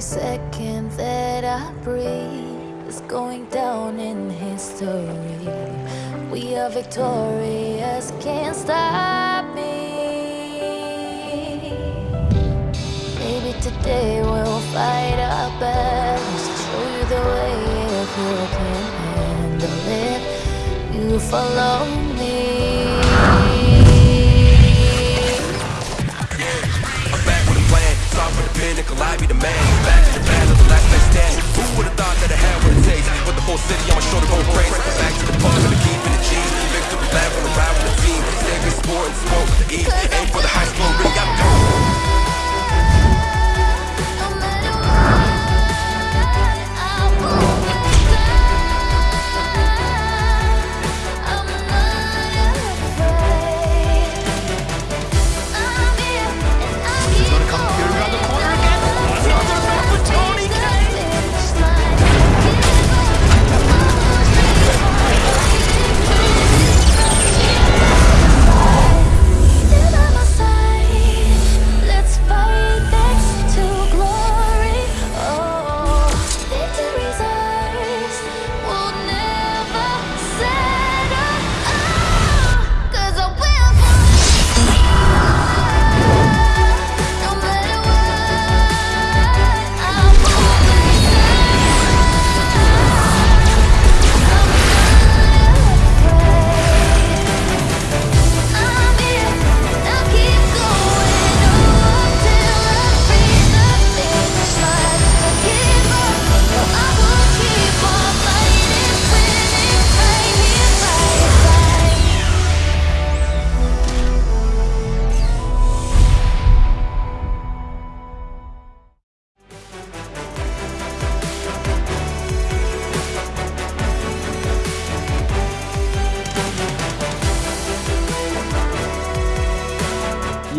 Every second that I breathe is going down in history. We are victorious, can't stop me. Maybe today we'll fight our battles, show you the way if you can handle it. You follow me.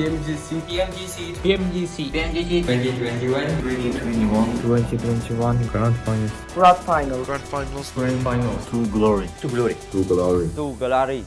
PMGC PMGC PMGC PMGC 2021 2021 2021 Grand Finals. Grand Finals. Grand Finals. Grand To glory. To glory. To glory. To glory.